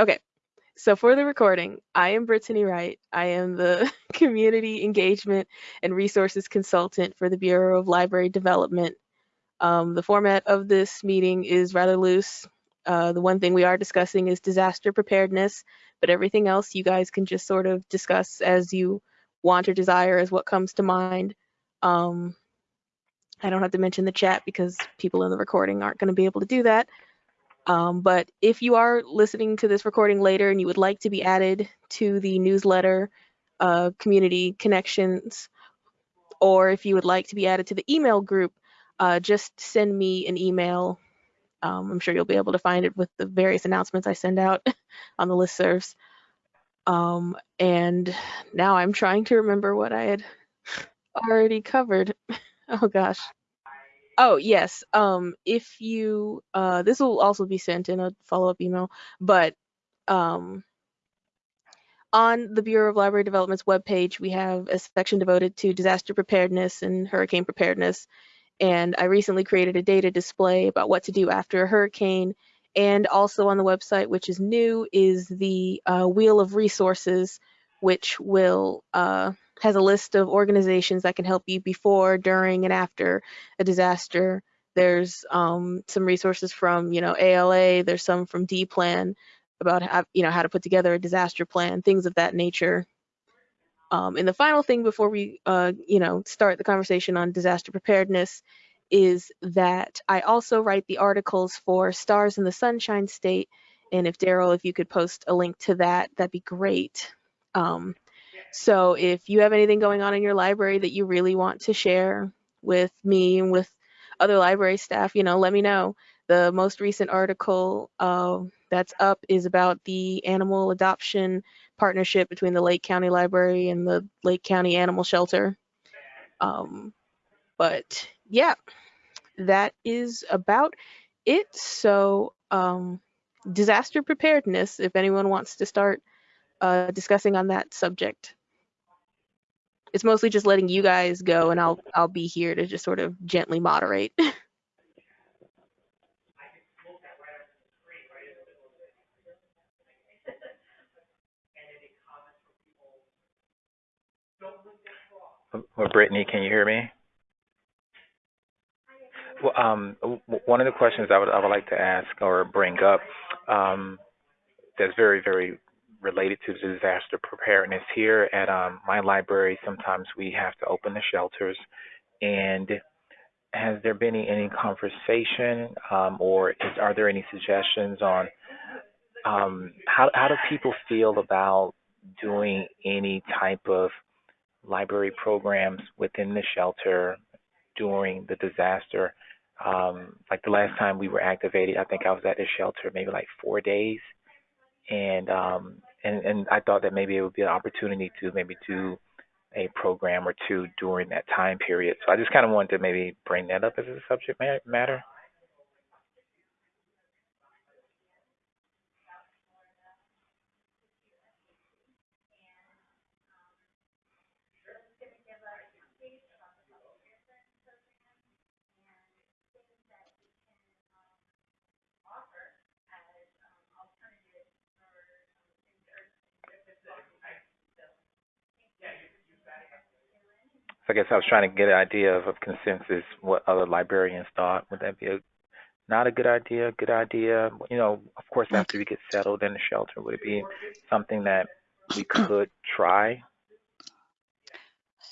Okay, so for the recording, I am Brittany Wright. I am the Community Engagement and Resources Consultant for the Bureau of Library Development. Um, the format of this meeting is rather loose. Uh, the one thing we are discussing is disaster preparedness, but everything else you guys can just sort of discuss as you want or desire as what comes to mind. Um, I don't have to mention the chat because people in the recording aren't going to be able to do that. Um, but if you are listening to this recording later and you would like to be added to the newsletter uh, community connections, or if you would like to be added to the email group, uh, just send me an email. Um, I'm sure you'll be able to find it with the various announcements I send out on the listservs. Um, and now I'm trying to remember what I had already covered. oh gosh. Oh yes. Um, if you uh, this will also be sent in a follow-up email, but um, on the Bureau of Library Development's webpage, we have a section devoted to disaster preparedness and hurricane preparedness. And I recently created a data display about what to do after a hurricane. And also on the website, which is new, is the uh, Wheel of Resources, which will uh, has a list of organizations that can help you before, during, and after a disaster. There's um, some resources from, you know, ALA. There's some from D-Plan about how, you know, how to put together a disaster plan, things of that nature. Um, and the final thing before we, uh, you know, start the conversation on disaster preparedness is that I also write the articles for Stars in the Sunshine State. And if Daryl, if you could post a link to that, that'd be great. Um, so if you have anything going on in your library that you really want to share with me and with other library staff, you know, let me know. The most recent article uh, that's up is about the animal adoption partnership between the Lake County Library and the Lake County Animal Shelter. Um, but yeah, that is about it. So um, disaster preparedness, if anyone wants to start uh, discussing on that subject it's mostly just letting you guys go and I'll I'll be here to just sort of gently moderate. Well, Brittany, can you hear me? Well, um, one of the questions I would I would like to ask or bring up um, that's very very related to disaster preparedness here at um, my library. Sometimes we have to open the shelters, and has there been any, any conversation um, or is, are there any suggestions on um, how how do people feel about doing any type of library programs within the shelter during the disaster? Um, like the last time we were activated, I think I was at the shelter maybe like four days, and um, and and I thought that maybe it would be an opportunity to maybe do a program or two during that time period. So I just kind of wanted to maybe bring that up as a subject matter. I guess I was trying to get an idea of, of consensus, what other librarians thought. Would that be a not a good idea, good idea? You know, of course, after we get settled in the shelter, would it be something that we could try?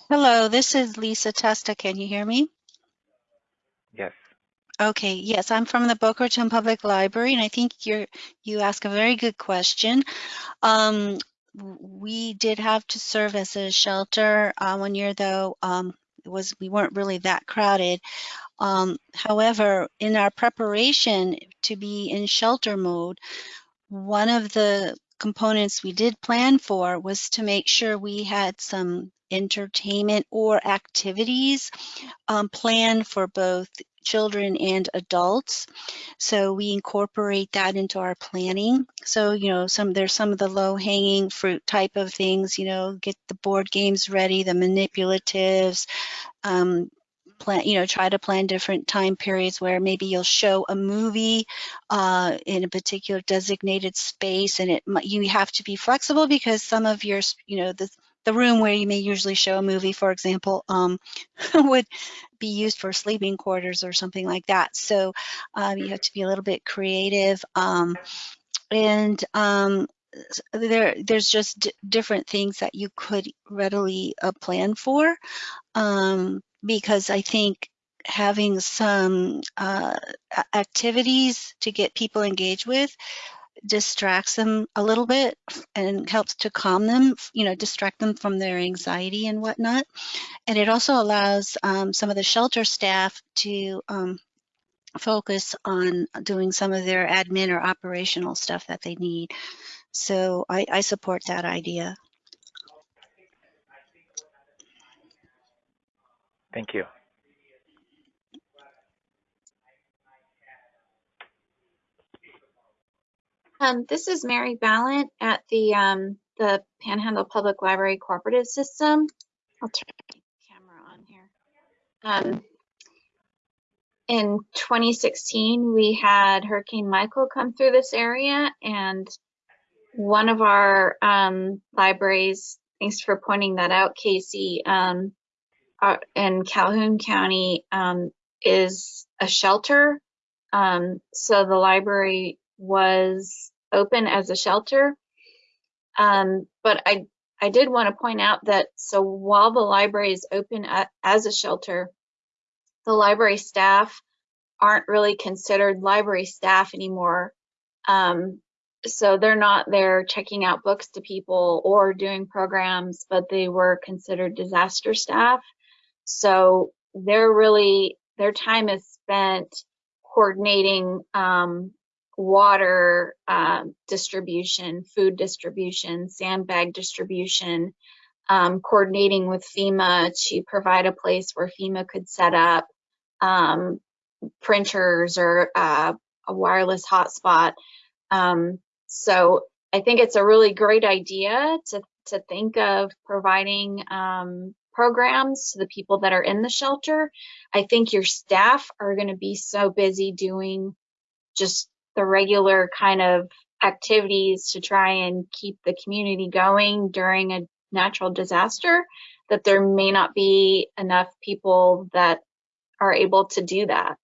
Hello, this is Lisa Testa. Can you hear me? Yes. Okay, yes, I'm from the Boca Raton Public Library, and I think you're you ask a very good question. Um, we did have to serve as a shelter uh, one year, though um, it was we weren't really that crowded. Um, however, in our preparation to be in shelter mode, one of the components we did plan for was to make sure we had some entertainment or activities um, planned for both children and adults. So we incorporate that into our planning. So, you know, some there's some of the low hanging fruit type of things, you know, get the board games ready, the manipulatives, um, plan, you know, try to plan different time periods where maybe you'll show a movie uh, in a particular designated space, and it you have to be flexible because some of your, you know, the the room where you may usually show a movie, for example, um, would be used for sleeping quarters or something like that. So um, you have to be a little bit creative. Um, and um, there, there's just different things that you could readily uh, plan for um, because I think having some uh, activities to get people engaged with distracts them a little bit and helps to calm them, you know, distract them from their anxiety and whatnot. And it also allows um, some of the shelter staff to um, focus on doing some of their admin or operational stuff that they need. So I, I support that idea. Thank you. Um, this is Mary Ballant at the um, the Panhandle Public Library Cooperative System. I'll turn my camera on here. Um, in 2016, we had Hurricane Michael come through this area, and one of our um, libraries, thanks for pointing that out, Casey, um, uh, in Calhoun County um, is a shelter. So the library was open as a shelter. Um, but I, I did want to point out that so while the library is open as a shelter, the library staff aren't really considered library staff anymore. Um, so they're not there checking out books to people or doing programs, but they were considered disaster staff. So they're really, their time is spent coordinating um, water uh, distribution, food distribution, sandbag distribution, um, coordinating with FEMA to provide a place where FEMA could set up um, printers or uh, a wireless hotspot. Um, so I think it's a really great idea to, to think of providing um, programs to the people that are in the shelter. I think your staff are going to be so busy doing just the regular kind of activities to try and keep the community going during a natural disaster that there may not be enough people that are able to do that.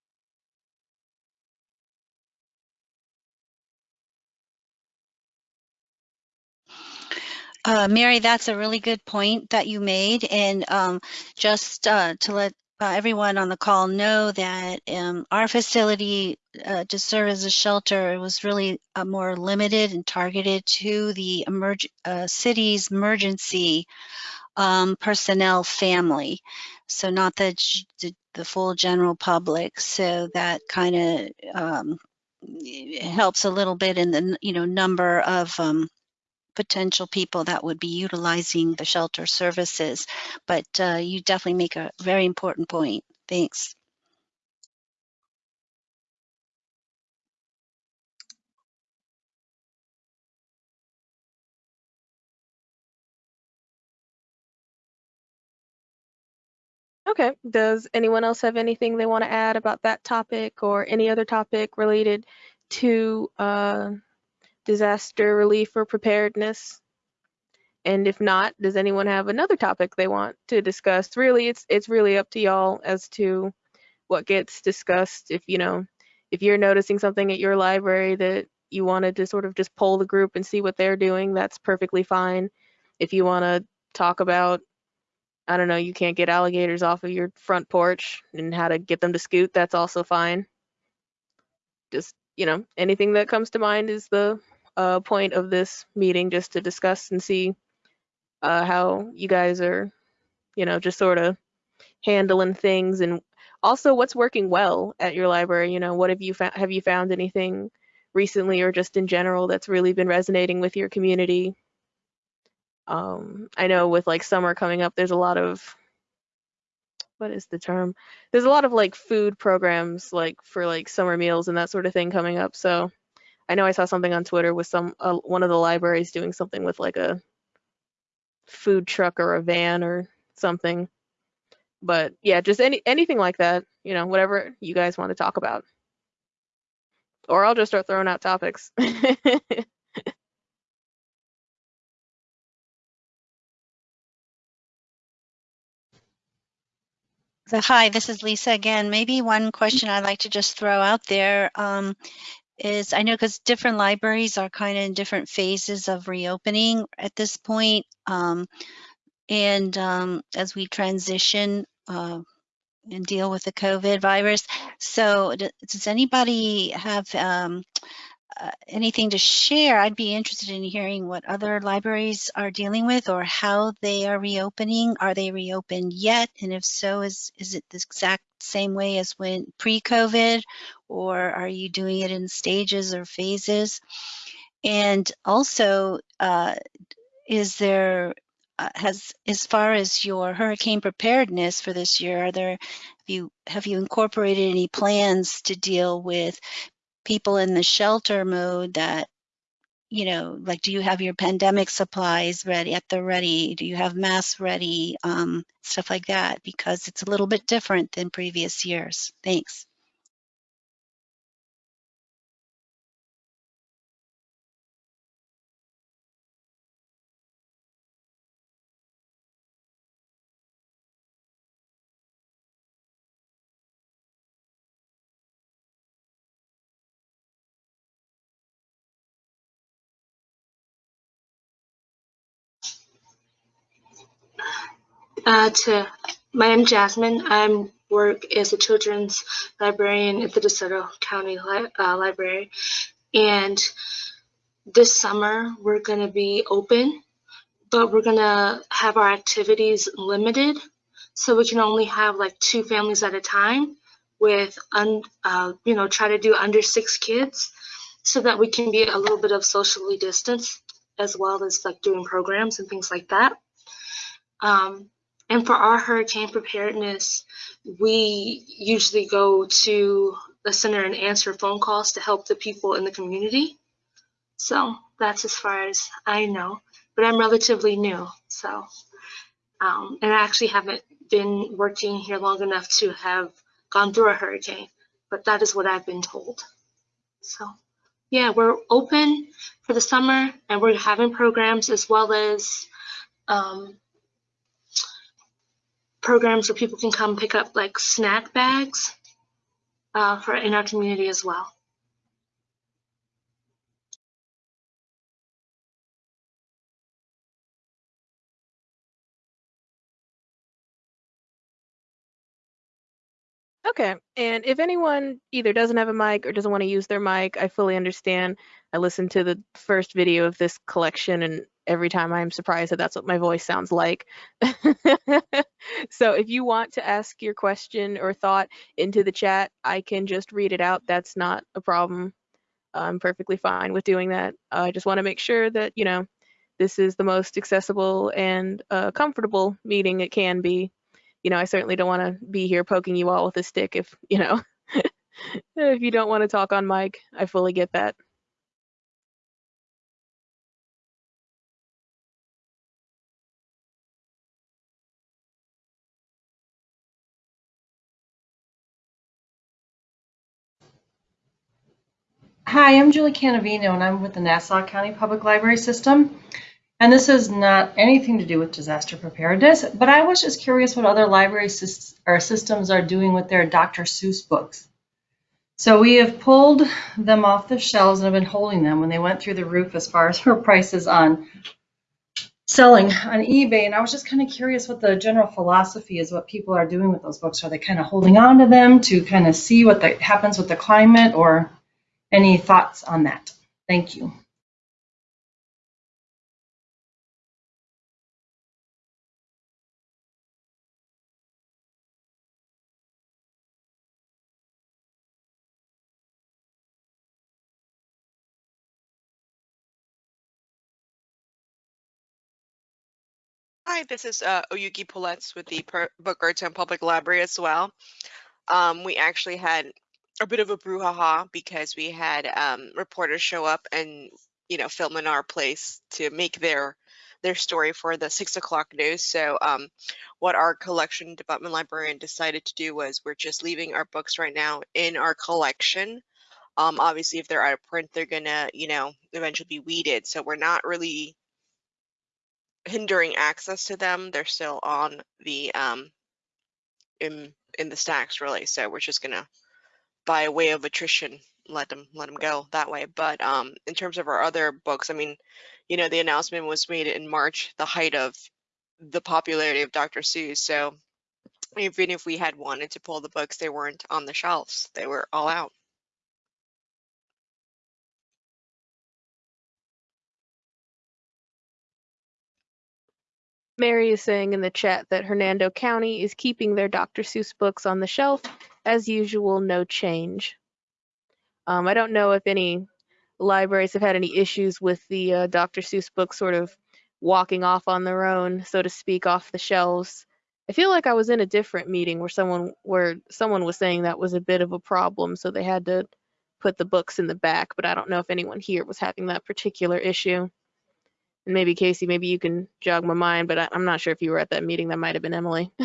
Uh, Mary, that's a really good point that you made. And um, just uh, to let uh, everyone on the call know that um, our facility uh, to serve as a shelter was really uh, more limited and targeted to the emerg uh, city's emergency um, personnel family. So not the, the, the, full general public. So that kind of um, helps a little bit in the you know number of um, potential people that would be utilizing the shelter services. But uh, you definitely make a very important point. Thanks. Okay, does anyone else have anything they want to add about that topic or any other topic related to uh, disaster relief or preparedness? And if not, does anyone have another topic they want to discuss? Really, it's it's really up to y'all as to what gets discussed. If you know, if you're noticing something at your library that you wanted to sort of just poll the group and see what they're doing, that's perfectly fine. If you want to talk about, I don't know, you can't get alligators off of your front porch and how to get them to scoot, that's also fine. Just, you know, anything that comes to mind is the uh, point of this meeting just to discuss and see uh, how you guys are, you know, just sort of handling things and also what's working well at your library. You know, what have you found? Have you found anything recently or just in general that's really been resonating with your community? Um, I know with like summer coming up, there's a lot of what is the term? There's a lot of like food programs like for like summer meals and that sort of thing coming up. So I know I saw something on Twitter with some uh, one of the libraries doing something with like a food truck or a van or something. but yeah, just any anything like that, you know, whatever you guys want to talk about. Or I'll just start throwing out topics. Hi, this is Lisa again. Maybe one question I'd like to just throw out there um, is I know because different libraries are kind of in different phases of reopening at this point. Um, and um, as we transition uh, and deal with the COVID virus. So does anybody have um, uh, anything to share, I'd be interested in hearing what other libraries are dealing with or how they are reopening. Are they reopened yet? And if so, is, is it the exact same way as when pre-COVID or are you doing it in stages or phases? And also, uh, is there, uh, has, as far as your hurricane preparedness for this year, are there, have you, have you incorporated any plans to deal with people in the shelter mode that you know like do you have your pandemic supplies ready at the ready? Do you have masks ready? Um, stuff like that because it's a little bit different than previous years. Thanks Uh, my name is Jasmine. I work as a children's librarian at the DeSoto County Li uh, Library, and this summer we're going to be open, but we're going to have our activities limited, so we can only have like two families at a time with, un, uh, you know, try to do under six kids, so that we can be a little bit of socially distanced as well as like doing programs and things like that. Um, and for our hurricane preparedness, we usually go to the center and answer phone calls to help the people in the community. So that's as far as I know, but I'm relatively new. So, um, and I actually haven't been working here long enough to have gone through a hurricane, but that is what I've been told. So, yeah, we're open for the summer and we're having programs as well as um, programs where people can come pick up like snack bags uh, for in our community as well. Okay, and if anyone either doesn't have a mic or doesn't want to use their mic, I fully understand. I listened to the first video of this collection and every time I'm surprised that that's what my voice sounds like. so if you want to ask your question or thought into the chat, I can just read it out. That's not a problem. I'm perfectly fine with doing that. I just want to make sure that, you know, this is the most accessible and uh, comfortable meeting it can be you know, I certainly don't want to be here poking you all with a stick if, you know, if you don't want to talk on mic. I fully get that. Hi, I'm Julie Canavino, and I'm with the Nassau County Public Library System. And this has not anything to do with disaster preparedness, but I was just curious what other library systems are doing with their Dr. Seuss books. So we have pulled them off the shelves and have been holding them when they went through the roof as far as her prices on selling on eBay. And I was just kind of curious what the general philosophy is, what people are doing with those books. Are they kind of holding on to them to kind of see what the, happens with the climate or any thoughts on that? Thank you. Hi, this is uh, Oyuki Pouletz with the per Boca Raton Public Library as well. Um, we actually had a bit of a brouhaha because we had um, reporters show up and, you know, film in our place to make their their story for the six o'clock news. So um, what our collection development librarian decided to do was we're just leaving our books right now in our collection. Um, obviously, if they're out of print, they're gonna, you know, eventually be weeded. So we're not really hindering access to them. They're still on the um, in in the stacks really. So we're just gonna, by way of attrition, let them let them go that way. But um, in terms of our other books, I mean, you know, the announcement was made in March, the height of the popularity of Dr. Seuss. So even if we had wanted to pull the books, they weren't on the shelves. They were all out. Mary is saying in the chat that Hernando County is keeping their Dr. Seuss books on the shelf. As usual, no change. Um, I don't know if any libraries have had any issues with the uh, Dr. Seuss books sort of walking off on their own, so to speak, off the shelves. I feel like I was in a different meeting where someone where someone was saying that was a bit of a problem, so they had to put the books in the back, but I don't know if anyone here was having that particular issue. And maybe Casey, maybe you can jog my mind, but I, I'm not sure if you were at that meeting. That might have been Emily.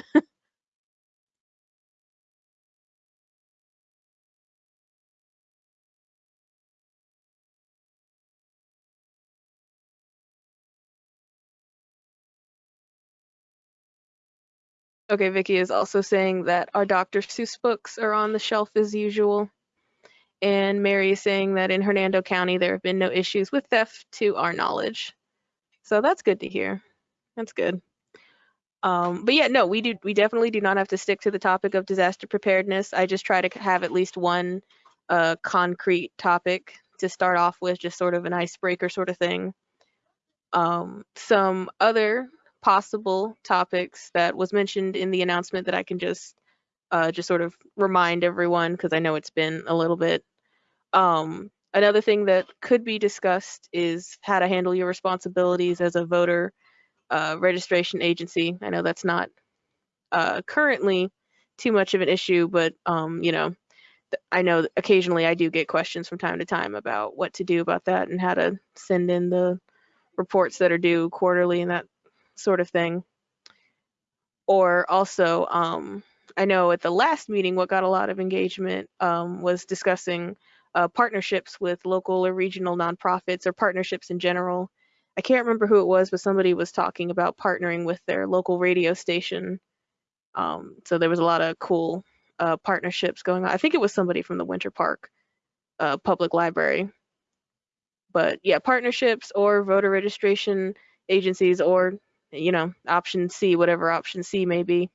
Okay, Vicky is also saying that our Dr. Seuss books are on the shelf as usual. And Mary is saying that in Hernando County, there have been no issues with theft to our knowledge. So that's good to hear. That's good. Um, but yeah, no, we do. We definitely do not have to stick to the topic of disaster preparedness. I just try to have at least one uh, concrete topic to start off with, just sort of an icebreaker sort of thing. Um, some other possible topics that was mentioned in the announcement that I can just uh, just sort of remind everyone because I know it's been a little bit. Um, another thing that could be discussed is how to handle your responsibilities as a voter uh, registration agency. I know that's not uh, currently too much of an issue, but um, you know, I know occasionally I do get questions from time to time about what to do about that and how to send in the reports that are due quarterly and that sort of thing. Or also, um, I know at the last meeting, what got a lot of engagement um, was discussing uh, partnerships with local or regional nonprofits or partnerships in general. I can't remember who it was, but somebody was talking about partnering with their local radio station. Um, so there was a lot of cool uh, partnerships going on. I think it was somebody from the Winter Park uh, Public Library. But yeah, partnerships or voter registration agencies or you know, option C, whatever option C may be.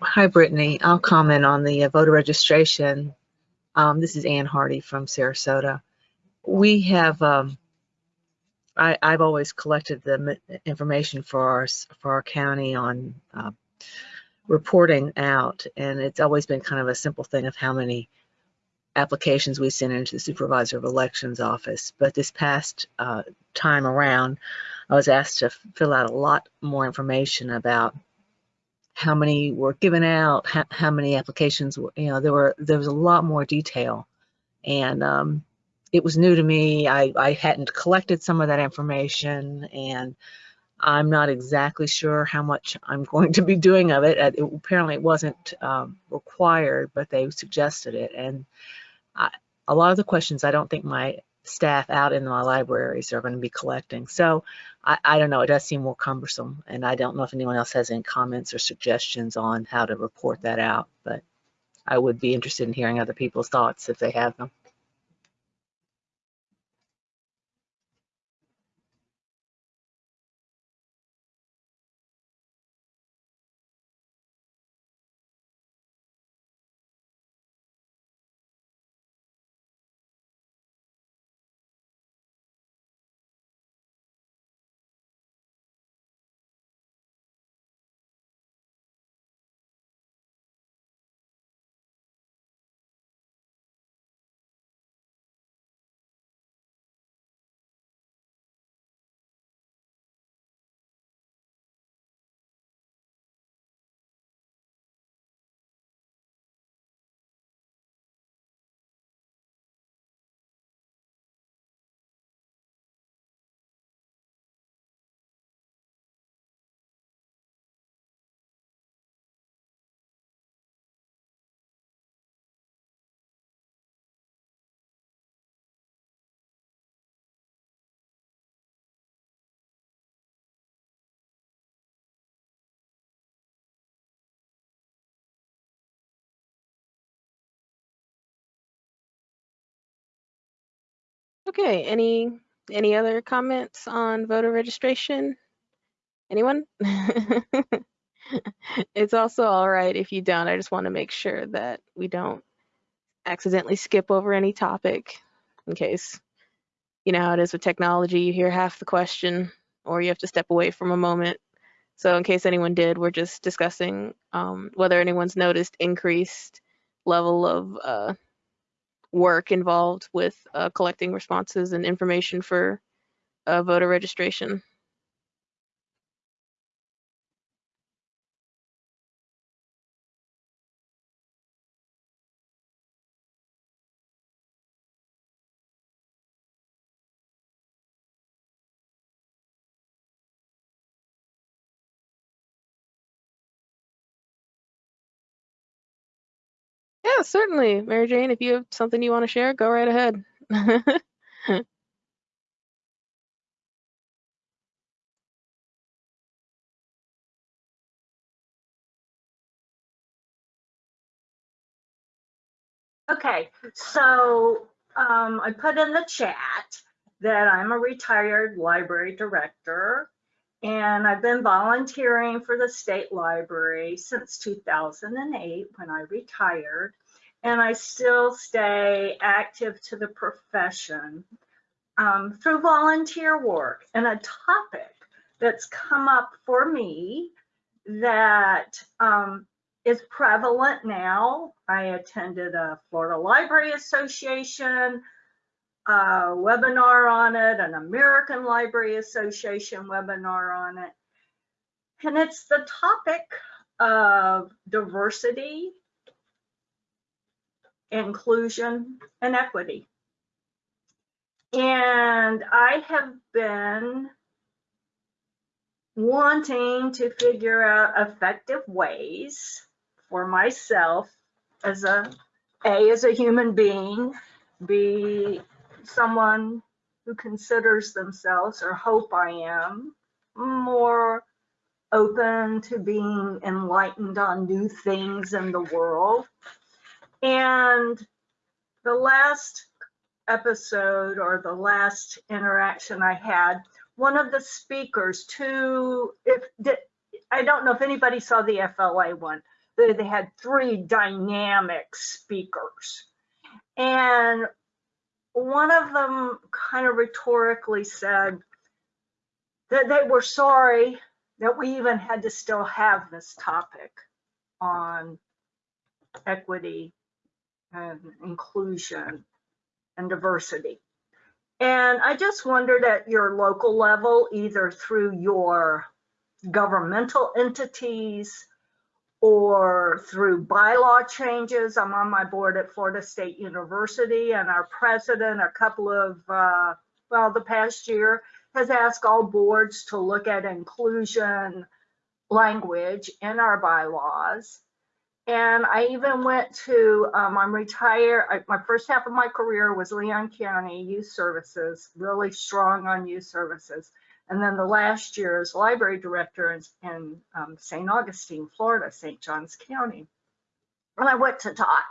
Hi, Brittany. I'll comment on the uh, voter registration. Um, this is Ann Hardy from Sarasota. We have, um, I, have always collected the information for our, for our county on uh, reporting out, and it's always been kind of a simple thing of how many applications we send into the supervisor of elections office. But this past uh, time around, I was asked to fill out a lot more information about how many were given out, how, how many applications, were, you know, there were, there was a lot more detail. And um, it was new to me. I, I hadn't collected some of that information and I'm not exactly sure how much I'm going to be doing of it. It- apparently it wasn't um, required, but they suggested it. And I, a lot of the questions I don't think my staff out in my libraries are going to be collecting. So I, I don't know, it does seem more cumbersome. And I don't know if anyone else has any comments or suggestions on how to report that out, but I would be interested in hearing other people's thoughts if they have them. Okay, any any other comments on voter registration? Anyone? It's also all right if you don't. I just want to make sure that we don't accidentally skip over any topic in case you know how it is with technology. You hear half the question or you have to step away from a moment. So in case anyone did, we're just discussing um, whether anyone's noticed increased level of uh, work involved with uh, collecting responses and information for uh, voter registration. Certainly, Mary Jane. If you have something you want to share, go right ahead. Okay, so um, I put in the chat that I'm a retired library director and I've been volunteering for the state library since 2008 when I retired. And I still stay active to the profession um, through volunteer work. And a topic that's come up for me that um, is prevalent now. I attended a Florida Library Association webinar on it, an American Library Association webinar on it. And it's the topic of diversity, inclusion, and equity. And I have been wanting to figure out effective ways for myself as a a as a human being be someone who considers themselves or hope i am more open to being enlightened on new things in the world and the last episode or the last interaction i had one of the speakers to if i don't know if anybody saw the fla one they had three dynamic speakers. And one of them kind of rhetorically said that they were sorry that we even had to still have this topic on equity and inclusion and diversity. And I just wondered at your local level, either through your governmental entities or through bylaw changes. I'm on my board at Florida State University and our president, a couple of, uh, well, the past year has asked all boards to look at inclusion language in our bylaws. And I even went to, um, I'm retired, I, my first half of my career was Leon County Youth Services, really strong on youth services. And then the last year as library director in, in um, St. Augustine, Florida, St. Johns County. And I went to talk,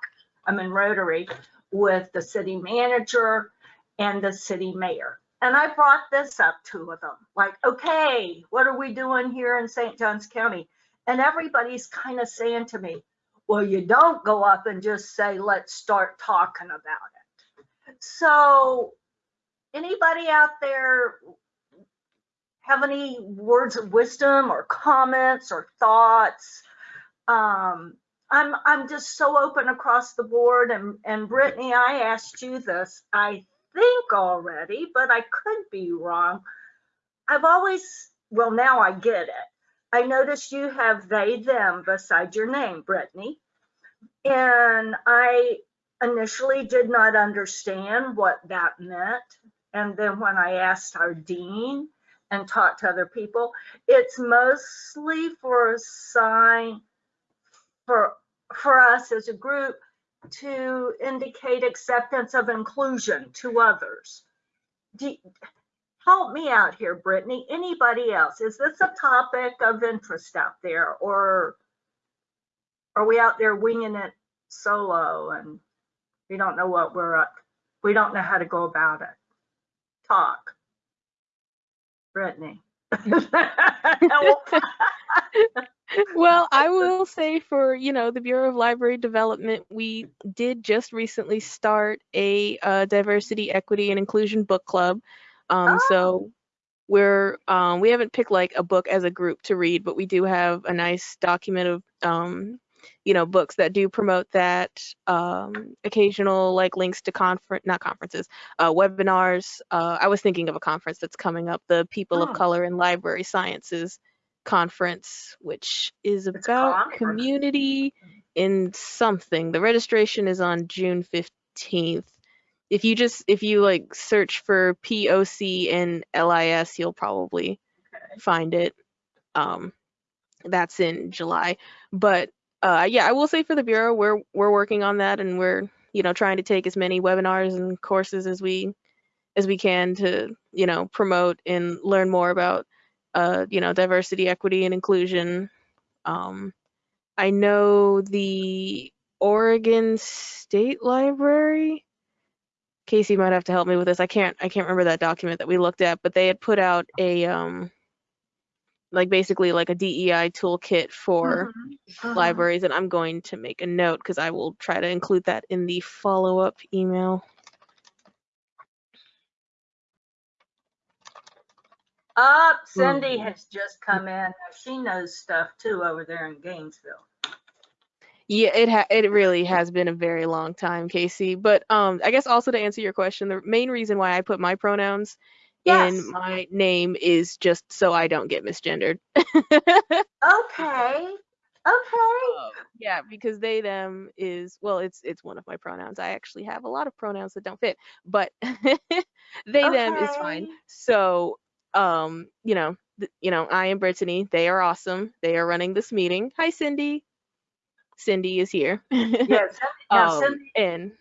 I'm in Rotary, with the city manager and the city mayor. And I brought this up to them, like, okay, what are we doing here in St. Johns County? And everybody's kind of saying to me, well, you don't go up and just say, let's start talking about it. So anybody out there have any words of wisdom or comments or thoughts? Um, I'm, I'm just so open across the board and, and Brittany, I asked you this, I think already, but I could be wrong. I've always, well, now I get it. I noticed you have they, them beside your name, Brittany. And I initially did not understand what that meant. And then when I asked our dean and talked to other people, it's mostly for a sign for for us as a group to indicate acceptance of inclusion to others. Do, help me out here, Brittany. Anybody else? Is this a topic of interest out there or are we out there winging it solo and we don't know what we're up? We don't know how to go about it. Talk. Brittany. well, I will say for, you know, the Bureau of Library Development, we did just recently start a uh, diversity, equity, and inclusion book club. Um, Oh. So we're um, we haven't picked like a book as a group to read, but we do have a nice document of um, you know books that do promote that um, occasional like links to conference not conferences uh, webinars uh, i was thinking of a conference that's coming up the people Oh. of color in library sciences conference which is It's about conference. community in something the registration is on june 15th if you just if you like search for poc and lis you'll probably find it um that's in july but uh, yeah, I will say for the bureau, we're we're working on that, and we're you know trying to take as many webinars and courses as we as we can to you know promote and learn more about uh, you know diversity, equity, and inclusion. Um, I know the Oregon State Library. Casey might have to help me with this. I can't I can't remember that document that we looked at, but they had put out a um like basically like a DEI toolkit for Mhm. libraries and I'm going to make a note because I will try to include that in the follow-up email. Up, Cindy has just come in. She knows stuff too over there in Gainesville. Yeah, it ha- it really has been a very long time, Casey. But um, I guess also to answer your question, the main reason why I put my pronouns Yes. in my name is just so I don't get misgendered. Okay. Okay. Um, yeah, because they them is well, it's it's one of my pronouns. I actually have a lot of pronouns that don't fit, but they them is fine. So, um, you know, th- you know, I am Brittany. They are awesome. They are running this meeting. Hi, Cindy. Cindy is here. Yes. Yeah, um, Cindy, and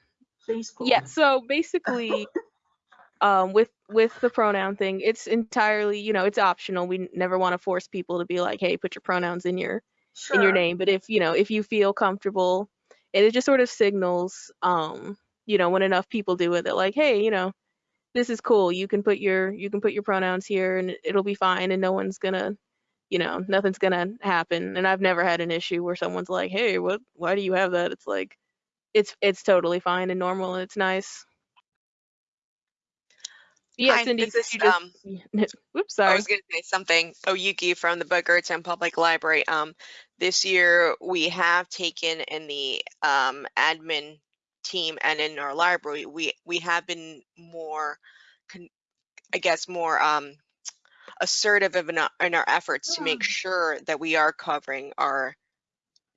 please. yeah, so basically, um, with with the pronoun thing, it's entirely, you know, it's optional. We never want to force people to be like, hey, put your pronouns in your Sure. in your name but if you know if you feel comfortable and it just sort of signals um you know when enough people do it that like hey you know this is cool you can put your you can put your pronouns here and it'll be fine and no one's gonna you know nothing's gonna happen and i've never had an issue where someone's like hey what why do you have that it's like it's it's totally fine and normal and it's nice yeah Hi, cindy this is, just um, whoops I was going to say something. Oyuki from the Boca Raton Public Library. Um, this year we have taken in the um, admin team and in our library, we we have been more con- I guess, more um, assertive in our, in our efforts to make sure that we are covering our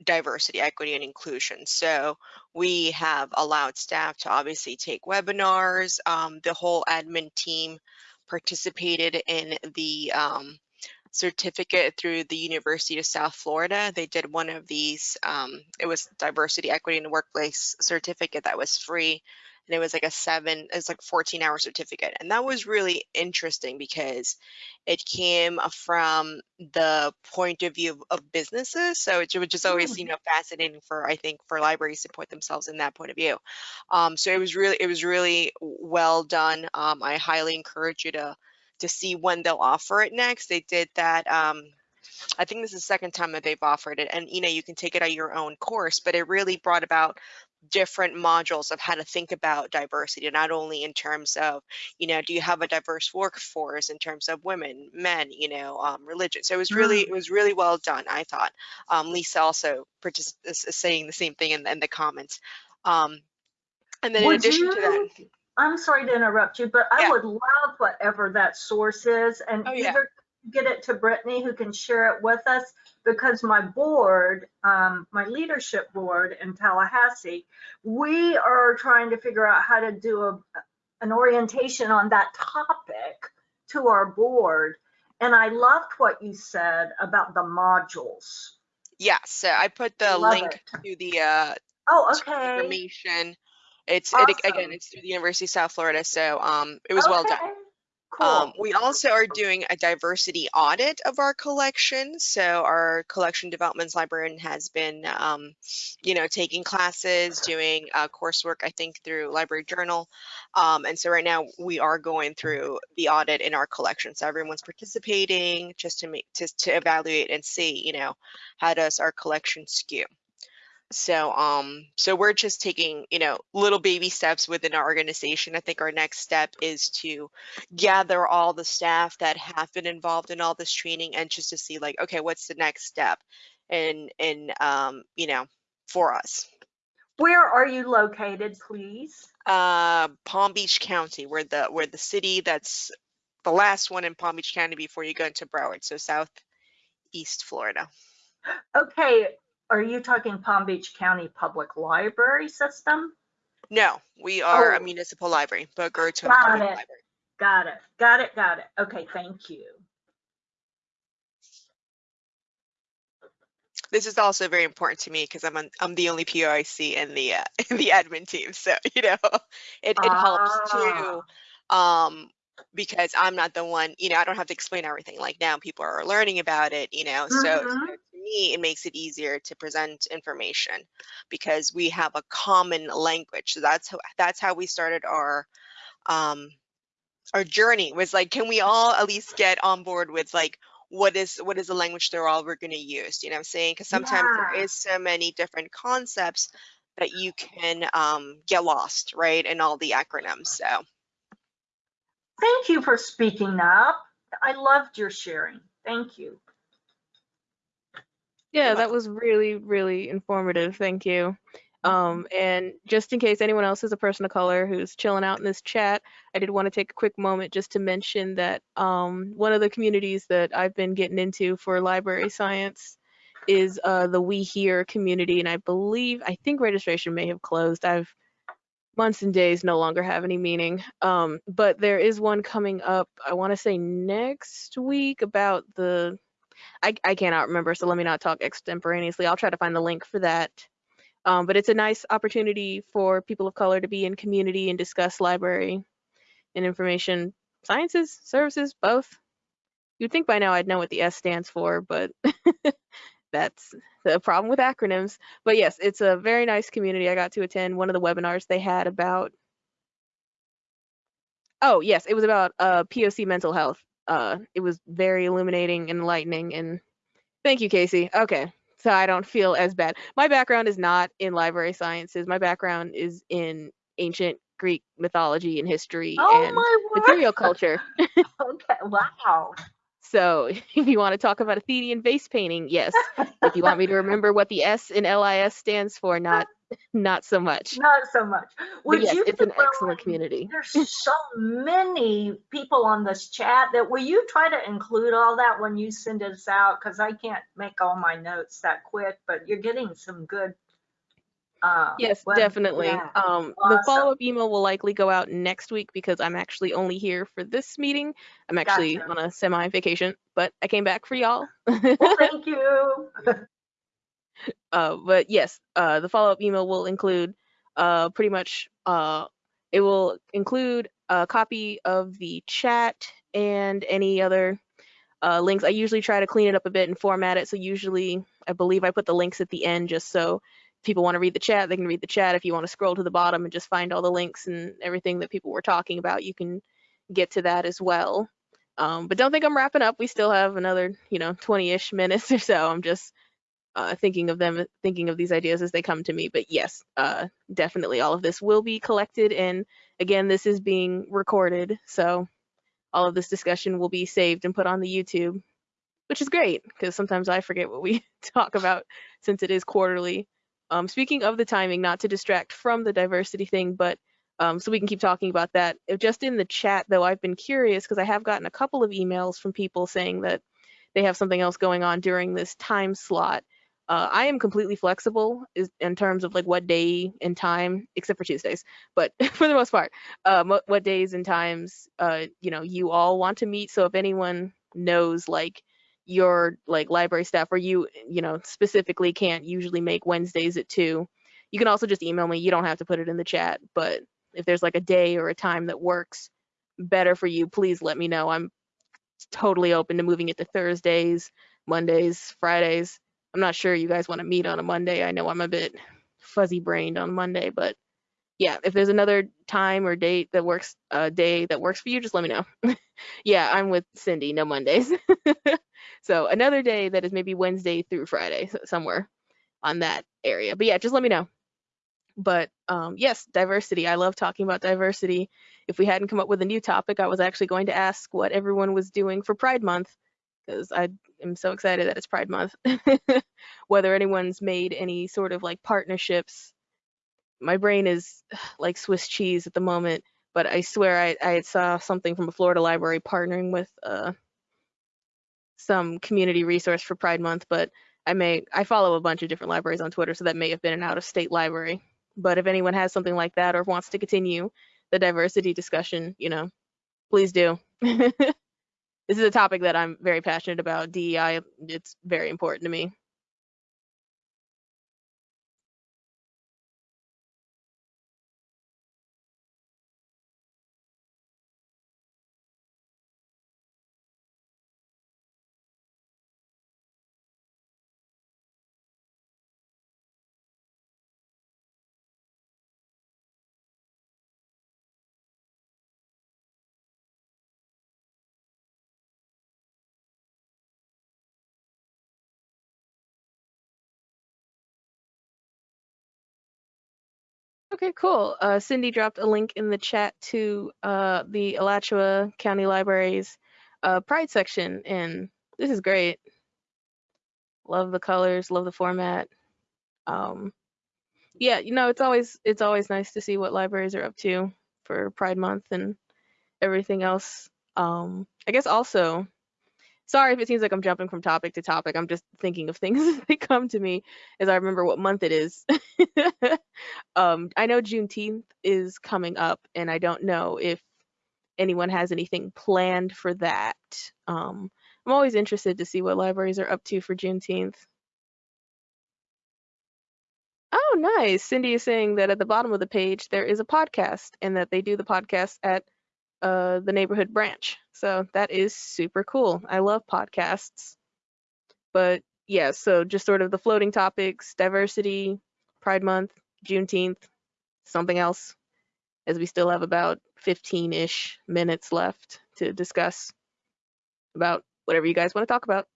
diversity, equity, and inclusion. So we have allowed staff to obviously take webinars. Um, the whole admin team participated in the um, certificate through the University of South Florida. They did one of these, um, it was diversity, equity in the workplace certificate that was free. And it was like a seven, it's like 14 hour certificate. And that was really interesting because it came from the point of view of, of businesses. So it, which is always, you know, fascinating for, I think, for libraries to put themselves in that point of view. Um, so it was really, it was really well done. Um, I highly encourage you to, to see when they'll offer it next. They did that. Um, I think this is the second time that they've offered it, and you know you can take it at your own course. But it really brought about different modules of how to think about diversity, not only in terms of you know do you have a diverse workforce in terms of women, men, you know, um, religion. So it was really it was really well done. I thought. Um, Lisa also partic- is is saying the same thing in, in the comments. Um, and then in Would addition to that, you- I'm sorry to interrupt you, but I Yeah. would love whatever that source is and Oh, yeah. Get it to Brittany who can share it with us because my board, um, my leadership board in Tallahassee, we are trying to figure out how to do a, an orientation on that topic to our board. And I loved what you said about the modules. Yes, So I put the Love link it. to the uh, Oh, okay. information. It's it, again, it's through the University of South Florida, so um, it was well done. Cool. Um, we also are doing a diversity audit of our collection. So our collection development librarian has been, um, you know, taking classes, doing uh, coursework, I think, through Library Journal. Um, and so right now we are going through the audit in our collection. So everyone's participating just to make to, to evaluate and see, you know, how does our collection skew. So um so we're just taking, you know, little baby steps within our organization. I think our next step is to gather all the staff that have been involved in all this training and just to see like, okay, what's the next step in in um, you know, for us. Where are you located, please? Uh Palm Beach County, we're the we're the city that's the last one in Palm Beach County before you go into Broward, so southeast Florida. Okay, are you talking Palm Beach County Public Library System? No, we are a Oh. municipal library, Boca Raton Got Public it. Library. Got it, got it, got it. Okay, thank you. this is also very important to me because I'm on, I'm the only POIC in the uh, in the admin team. So you know, it it helps too, um, because I'm not the one. You know, I don't have to explain everything. Like now, people are learning about it. You know, so, Mhm. Me, it makes it easier to present information because we have a common language. So that's how that's how we started our um our journey was like can we all at least get on board with like what is what is the language they're all we're going to use you know what i'm saying because sometimes there Yeah. is so many different concepts that you can um, get lost right in all the acronyms so Thank you for speaking up. I loved your sharing. Thank you. Yeah, that was really, really informative. Thank you. Um, and just in case anyone else is a person of color who's chilling out in this chat, I did want to take a quick moment just to mention that um, one of the communities that I've been getting into for library science is uh, the We Here community, and I believe I think registration may have closed. I've months and days no longer have any meaning. Um, but there is one coming up. I want to say next week about the I, I cannot remember, so let me not talk extemporaneously. I'll try to find the link for that. Um, but it's a nice opportunity for people of color to be in community and discuss library and information sciences, services, both. You'd think by now I'd know what the S stands for, but that's the problem with acronyms. But yes, it's a very nice community. I got to attend one of the webinars they had about. Oh yes, it was about uh, POC mental health. Uh, it was very illuminating and enlightening. And thank you, Casey. Okay, so I don't feel as bad. My background is not in library sciences. My background is in ancient Greek mythology and history Oh and material culture. Okay, wow. So if you want to talk about Athenian vase painting, yes. If you want me to remember what the S in LIS stands for, not not so much. Not so much. Would yes, you it's an excellent community. There's so many people on this chat that will you try to include all that when you send us out? Because I can't make all my notes that quick, but you're getting some good. Uh, Yes, web- definitely. yeah. Um, the follow-up email will likely go out next week because I'm actually only here for this meeting. I'm actually Gotcha. on a semi vacation, but I came back for y'all. Well, thank you. uh, but yes, uh, the follow-up email will include uh, pretty much uh, it will include a copy of the chat and any other uh, links. I usually try to clean it up a bit and format it. So usually, I believe I put the links at the end just so if people want to read the chat, they can read the chat. If you want to scroll to the bottom and just find all the links and everything that people were talking about, you can get to that as well. Um, but don't think I'm wrapping up. We still have another, you know, 20-ish minutes or so. I'm just uh, thinking of them, thinking of these ideas as they come to me. But yes, uh, definitely all of this will be collected. And again, this is being recorded. So all of this discussion will be saved and put on the YouTube, which is great because sometimes I forget what we talk about since it is quarterly. Um, speaking of the timing, not to distract from the diversity thing, but um, so we can keep talking about that. Just in the chat, though, I've been curious because I have gotten a couple of emails from people saying that they have something else going on during this time slot. Uh, I am completely flexible is, in terms of like what day and time, except for Tuesdays. But for the most part, uh, what days and times, uh, you know, you all want to meet. So if anyone knows like your like library staff or you, you know, specifically can't usually make Wednesdays at two, you can also just email me. You don't have to put it in the chat, but if there's like a day or a time that works better for you, please let me know. I'm totally open to moving it to Thursdays, Mondays, Fridays. I'm not sure you guys want to meet on a Monday. I know I'm a bit fuzzy brained on Monday, but yeah, if there's another time or date that works, a day that works for you, just let me know. yeah, I'm with Cindy, no Mondays. so another day that is maybe Wednesday through Friday, somewhere on that area. But yeah, just let me know. But um, yes, diversity. I love talking about diversity. If we hadn't come up with a new topic, I was actually going to ask what everyone was doing for Pride Month because I am so excited that it's Pride Month. Whether anyone's made any sort of like partnerships. My brain is like Swiss cheese at the moment, but I swear I, I saw something from a Florida library partnering with uh, some community resource for Pride Month, but I may I follow a bunch of different libraries on Twitter, so that may have been an out of state library. But if anyone has something like that or wants to continue the diversity discussion, you know, please do. this is a topic that I'm very passionate about. DEI, it's very important to me. Okay, cool. Uh, Cindy dropped a link in the chat to uh, the Alachua County Library's uh, Pride section, and this is great. Love the colors, love the format. Um, yeah, you know, it's always it's always nice to see what libraries are up to for Pride Month and everything else. Um, I guess also, sorry if it seems like I'm jumping from topic to topic. I'm just thinking of things as they come to me as I remember what month it is. um, I know Juneteenth is coming up, and I don't know if anyone has anything planned for that. Um, I'm always interested to see what libraries are up to for Juneteenth. Oh, nice. Cindy is saying that at the bottom of the page there is a podcast and that they do the podcast at uh, the neighborhood branch. So that is super cool. I love podcasts. But yeah, so just sort of the floating topics, diversity, Pride Month, Juneteenth, something else, as we still have about 15 ish minutes left to discuss about whatever you guys want to talk about.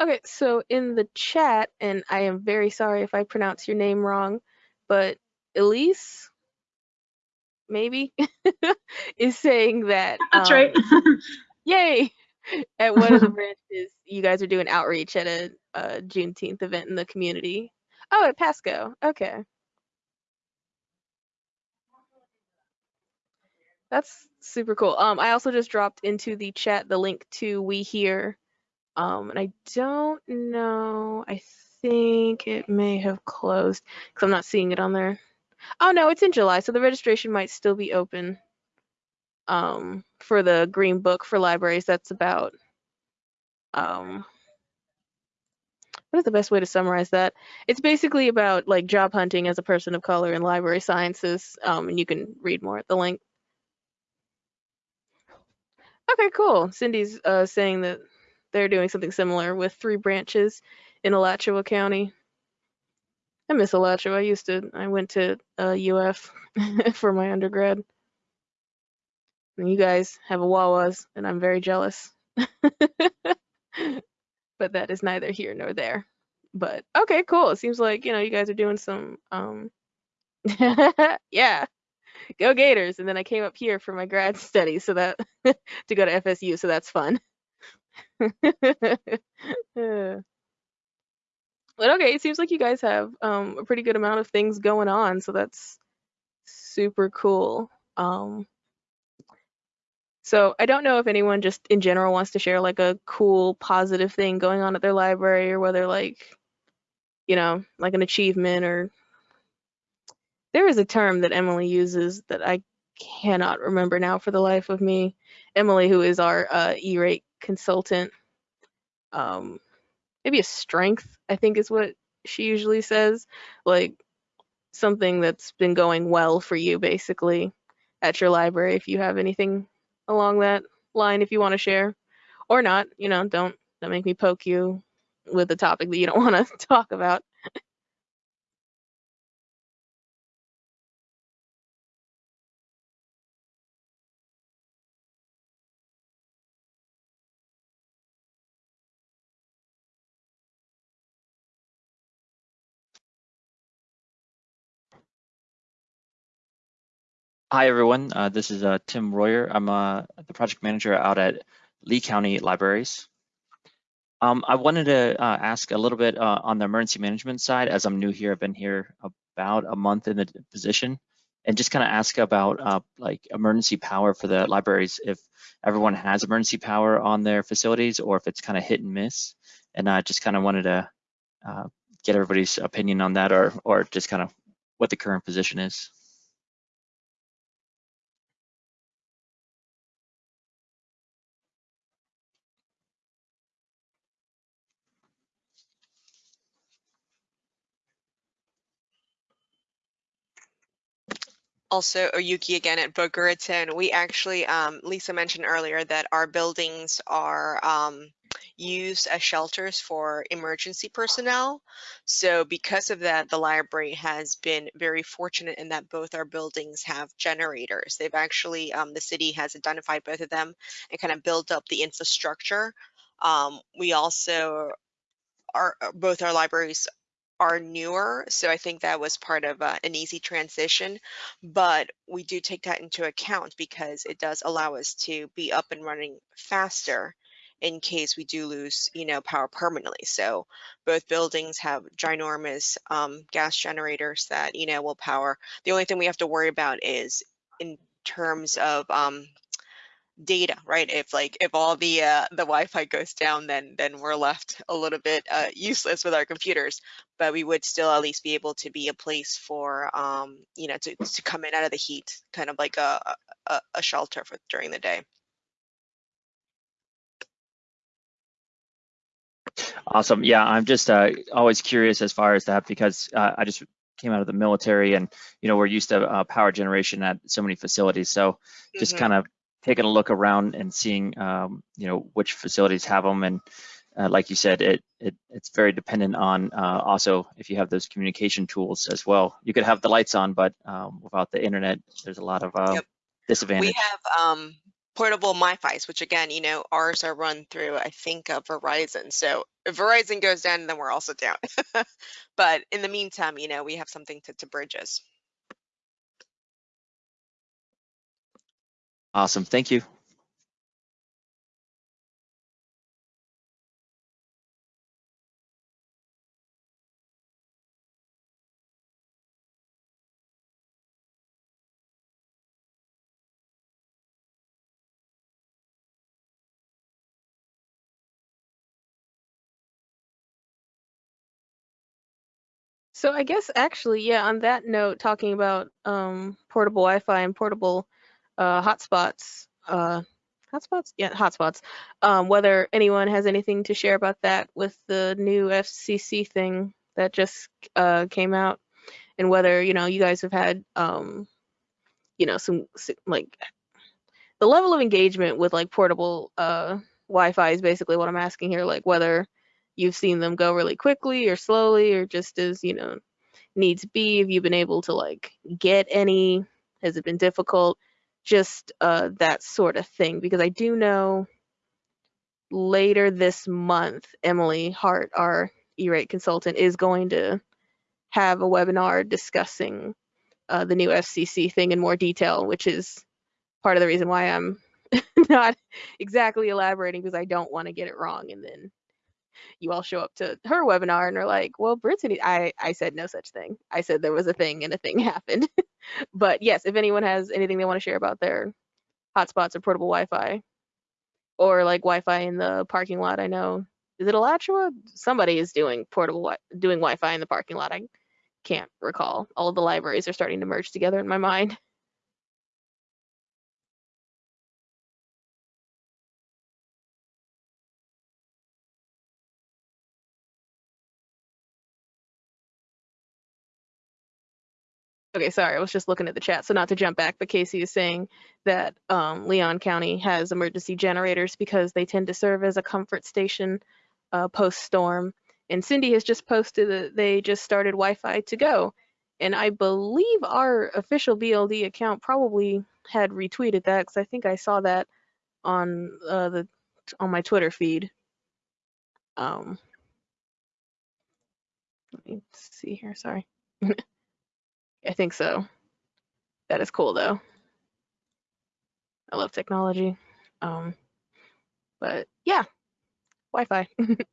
Okay, so in the chat, and I am very sorry if I pronounce your name wrong, but Elise, maybe, is saying that. That's um, right. Yay! At one of the branches, you guys are doing outreach at a, a Juneteenth event in the community. Oh, at Pasco. Okay. That's super cool. Um, I also just dropped into the chat the link to We Here. Um, and I don't know. I think it may have closed because I'm not seeing it on there. Oh no, it's in July, so the registration might still be open. Um, for the Green Book for libraries. That's about um what is the best way to summarize that? It's basically about like job hunting as a person of color in library sciences. Um, and you can read more at the link. Okay, cool. Cindy's uh, saying that they're doing something similar with three branches in Alachua County. I miss Alachua. I used to, I went to uh, UF for my undergrad. And you guys have a Wawa's, and I'm very jealous. but that is neither here nor there. But okay, cool. It seems like, you know, you guys are doing some, um, yeah, go Gators. And then I came up here for my grad study so that to go to FSU, so that's fun. But okay, it seems like you guys have um, a pretty good amount of things going on, so that's super cool. Um, so I don't know if anyone just in general wants to share like a cool positive thing going on at their library or whether like, you know, like an achievement or there is a term that Emily uses that I cannot remember now for the life of me. Emily, who is our uh, E-rate consultant, um, maybe a strength, I think is what she usually says, like something that's been going well for you basically at your library. If you have anything along that line, if you want to share or not, you know, don't don't make me poke you with a topic that you don't want to talk about. Hi, everyone. Uh, this is uh, Tim Royer. I'm uh, the project manager out at Lee County Libraries. Um, I wanted to uh, ask a little bit uh, on the emergency management side, as I'm new here. I've been here about a month in the position, and just kind of ask about uh, like emergency power for the libraries, if everyone has emergency power on their facilities, or if it's kind of hit and miss. And I just kind of wanted to get everybody's opinion on that, or or just kind of what the current position is. Also Oyuki again at Boca Raton. We actually, um, Lisa mentioned earlier that our buildings are um, used as shelters for emergency personnel. So because of that, the library has been very fortunate in that both our buildings have generators. They've actually, um, the city has identified both of them and kind of built up the infrastructure. Um, we also are, both our libraries are newer, so I think that was part of uh, an easy transition. But we do take that into account because it does allow us to be up and running faster in case we do lose, you know, power permanently. So both buildings have ginormous um, gas generators that, you know, will power. The only thing we have to worry about is in terms of um, data, right? If like if all the uh, the Wi-Fi goes down, then then we're left a little bit uh, useless with our computers. But we would still at least be able to be a place for um, you know to to come in out of the heat, kind of like a a, a shelter for during the day. Awesome. Yeah, I'm just uh, always curious as far as that because uh, I just came out of the military and you know we're used to uh, power generation at so many facilities. So just mm -hmm. kind of taking a look around and seeing, um, you know, which facilities have them. And uh, like you said, it, it it's very dependent on uh, also if you have those communication tools as well. You could have the lights on, but um, without the internet, there's a lot of uh, yep. disadvantage. We have um, portable MiFi's, which again, you know, ours are run through, I think, uh, Verizon. So if Verizon goes down, then we're also down. but in the meantime, you know, we have something to, to bridge us. Awesome. Thank you. So I guess actually, yeah, on that note, talking about um, portable Wi-Fi and portable uh, hotspots, uh, hotspots, yeah, hotspots. Um, whether anyone has anything to share about that with the new FCC thing that just uh, came out, and whether you know you guys have had, um, you know, some like the level of engagement with like portable uh, Wi-Fi is basically what I'm asking here. Like whether you've seen them go really quickly or slowly or just as you know needs be have you been able to like get any has it been difficult just uh that sort of thing because i do know later this month emily hart our e-rate consultant is going to have a webinar discussing uh, the new fcc thing in more detail which is part of the reason why i'm not exactly elaborating because i don't want to get it wrong and then you all show up to her webinar and are like, well, Brittany, I, I said no such thing. I said there was a thing and a thing happened. But yes, if anyone has anything they want to share about their hotspots or portable Wi-Fi or like Wi-Fi in the parking lot, I know, is it Alachua? Somebody is doing portable, doing Wi-Fi in the parking lot. I can't recall. All of the libraries are starting to merge together in my mind. Okay, sorry, I was just looking at the chat. So not to jump back, but Casey is saying that um, Leon County has emergency generators because they tend to serve as a comfort station uh, post-storm. And Cindy has just posted that they just started Wi-Fi to go. And I believe our official BLD account probably had retweeted that because I think I saw that on uh, the on my Twitter feed. Um, let me see here. Sorry. I think so. That is cool though. I love technology. Um, but yeah, Wi-Fi.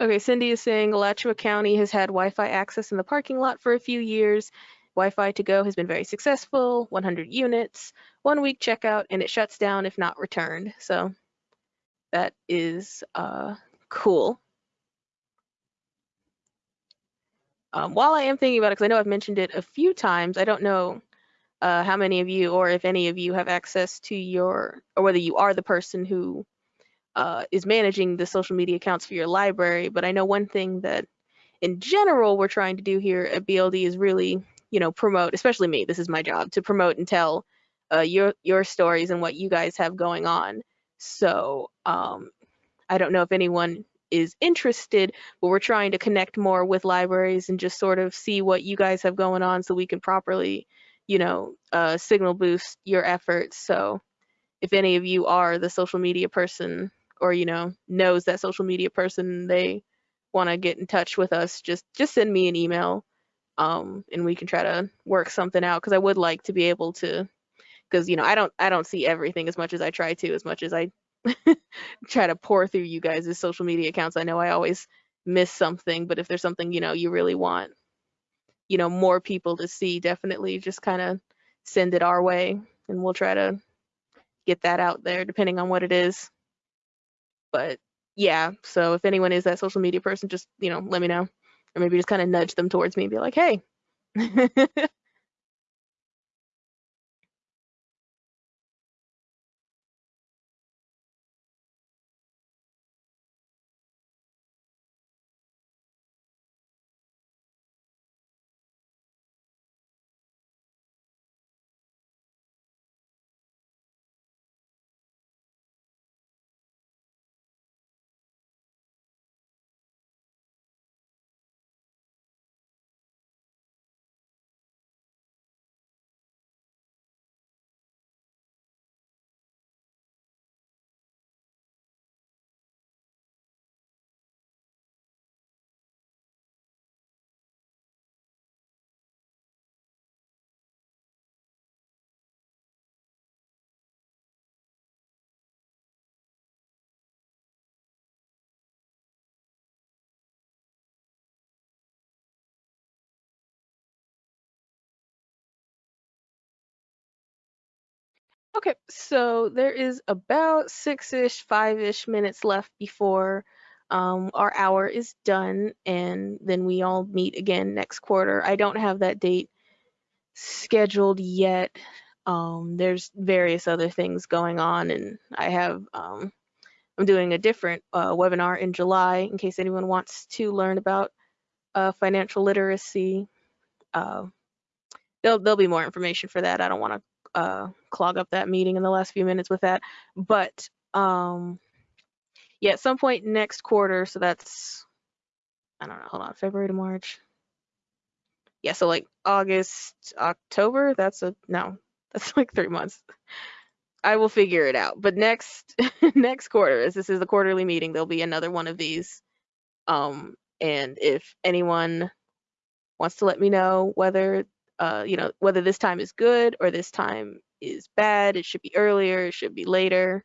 okay, Cindy is saying Alachua County has had Wi-Fi access in the parking lot for a few years. Wi-Fi to go has been very successful, 100 units, one week checkout, and it shuts down if not returned. So that is uh, cool. Um, while I am thinking about it, because I know I've mentioned it a few times, I don't know uh, how many of you or if any of you have access to your, or whether you are the person who uh, is managing the social media accounts for your library. But I know one thing that in general we're trying to do here at BLD is really, you know, promote, especially me, this is my job, to promote and tell uh, your, your stories and what you guys have going on. So um, I don't know if anyone is interested, but we're trying to connect more with libraries and just sort of see what you guys have going on so we can properly, you know, uh, signal boost your efforts. So if any of you are the social media person or, you know, knows that social media person, they want to get in touch with us, just just send me an email um, and we can try to work something out because I would like to be able to because you know I don't I don't see everything as much as I try to as much as I try to pour through you guys' social media accounts. I know I always miss something, but if there's something you know you really want, you know, more people to see, definitely just kind of send it our way, and we'll try to get that out there depending on what it is. But yeah, so if anyone is that social media person, just you know let me know, or maybe just kind of nudge them towards me and be like, hey. Okay, so there is about six-ish, five-ish minutes left before um, our hour is done, and then we all meet again next quarter. I don't have that date scheduled yet. Um, there's various other things going on, and I have um, I'm doing a different uh, webinar in July in case anyone wants to learn about uh, financial literacy. Uh, there'll there'll be more information for that. I don't want to uh, clog up that meeting in the last few minutes with that. But um, yeah, at some point next quarter, so that's, I don't know, hold on, February to March. Yeah, so like August, October, that's a, no, that's like three months. I will figure it out. But next next quarter, as this is the quarterly meeting, there'll be another one of these. Um, and if anyone wants to let me know whether uh, you know, whether this time is good or this time is bad. It should be earlier, it should be later.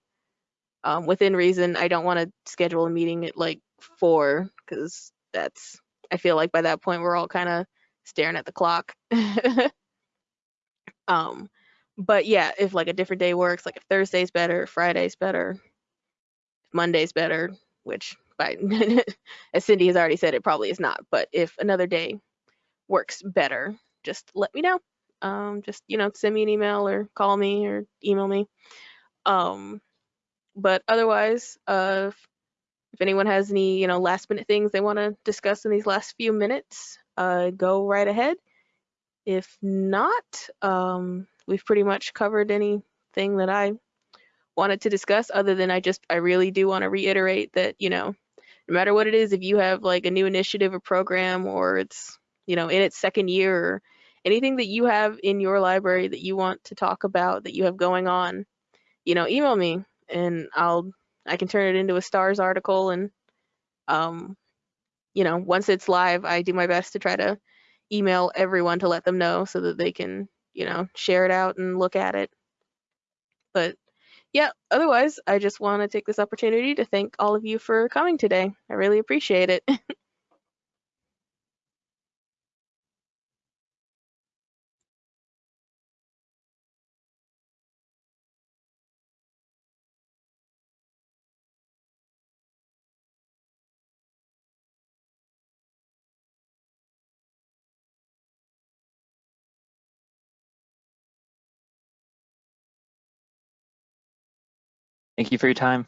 Um, within reason, I don't want to schedule a meeting at like four because that's, I feel like by that point we're all kind of staring at the clock. um, but yeah, if like a different day works, like if Thursday's better, Friday's better, Monday's better, which by as Cindy has already said, it probably is not. But if another day works better, just let me know. Um, just you know, send me an email or call me or email me. Um, but otherwise, uh, if, anyone has any you know last minute things they want to discuss in these last few minutes, uh, go right ahead. If not, um, we've pretty much covered anything that I wanted to discuss. Other than I just I really do want to reiterate that you know, no matter what it is, if you have like a new initiative or program or it's you know in its second year anything that you have in your library that you want to talk about that you have going on, you know, email me and I'll I can turn it into a stars article and um you know, once it's live, I do my best to try to email everyone to let them know so that they can, you know, share it out and look at it. But yeah, otherwise, I just want to take this opportunity to thank all of you for coming today. I really appreciate it. Thank you for your time.